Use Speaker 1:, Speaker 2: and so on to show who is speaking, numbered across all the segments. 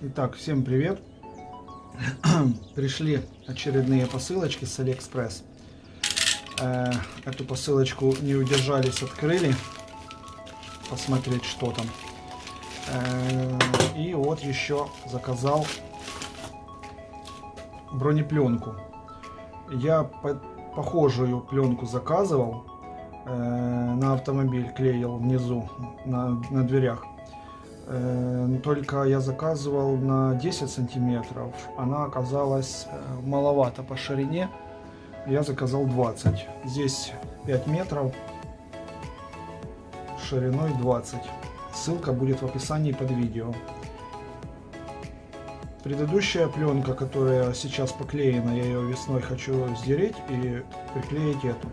Speaker 1: Итак, всем привет! Пришли очередные посылочки с Алиэкспресс. Э, эту посылочку не удержались, открыли. Посмотреть, что там. Э, и вот еще заказал бронепленку. Я по похожую пленку заказывал. Э, на автомобиль клеил внизу, на, на дверях. Э, только я заказывал на 10 сантиметров. Она оказалась э, маловато по ширине. Я заказал 20. Здесь 5 метров шириной 20. Ссылка будет в описании под видео. Предыдущая пленка, которая сейчас поклеена, я ее весной хочу сдереть и приклеить эту.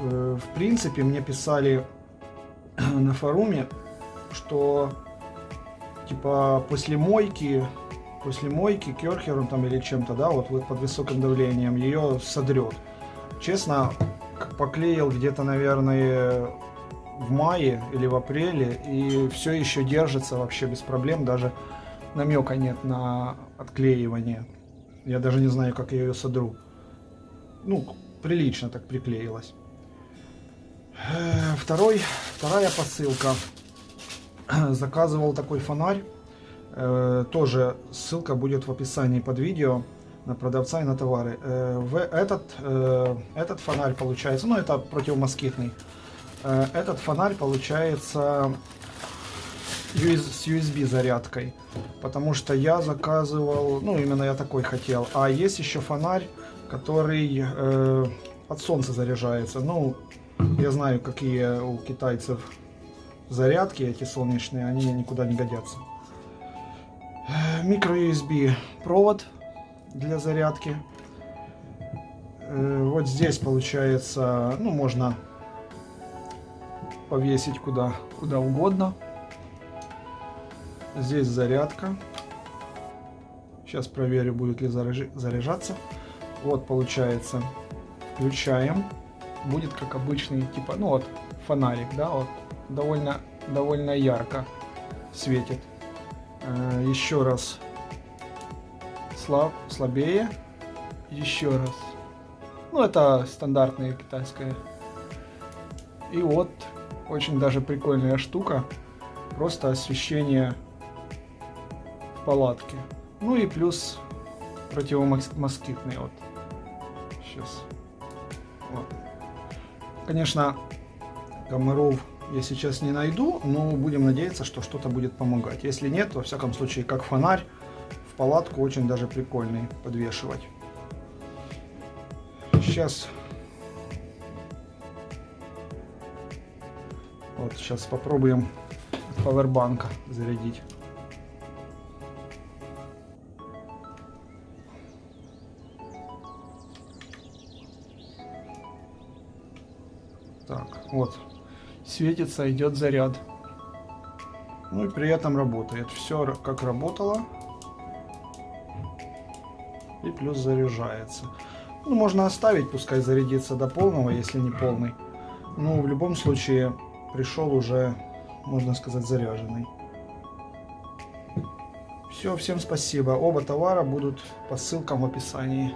Speaker 1: Э, в принципе, мне писали на форуме, что типа после мойки, после мойки керхером там или чем-то, да, вот под высоким давлением ее содрет. Честно, поклеил где-то, наверное, в мае или в апреле, и все еще держится вообще без проблем, даже намека нет на отклеивание. Я даже не знаю, как я ее содру. Ну, прилично так приклеилась. Э, второй, вторая посылка. Заказывал такой фонарь. Э, тоже ссылка будет в описании под видео на продавца и на товары. Э, этот, этот фонарь получается, ну это противомоскитный. Этот фонарь получается с USB зарядкой, потому что я заказывал, ну именно я такой хотел. А есть еще фонарь, который э, от солнца заряжается. Ну, я знаю, какие у китайцев зарядки эти солнечные, они никуда не годятся. Микро USB провод для зарядки. Э, вот здесь получается, ну можно повесить куда, куда угодно. Здесь зарядка. Сейчас проверю, будет ли заряжаться. Вот получается. Включаем. Будет как обычный, типа, ну вот, фонарик, да, вот. Довольно, довольно ярко светит. Э, еще раз. Слаб, слабее. Еще раз. Ну, это стандартная китайская. И вот, очень даже прикольная штука. Просто освещение палатки. Ну и плюс противомоскитный вот. Сейчас. Вот. Конечно, комаров я сейчас не найду, но будем надеяться, что что-то будет помогать. Если нет, во всяком случае, как фонарь в палатку очень даже прикольный подвешивать. Сейчас вот сейчас попробуем пауэрбанка зарядить. Так, вот. Светится, идет заряд. Ну и при этом работает. Все как работало. И плюс заряжается. Ну, можно оставить, пускай зарядится до полного, если не полный. Ну, в любом случае, пришел уже, можно сказать, заряженный. Все, всем спасибо. Оба товара будут по ссылкам в описании.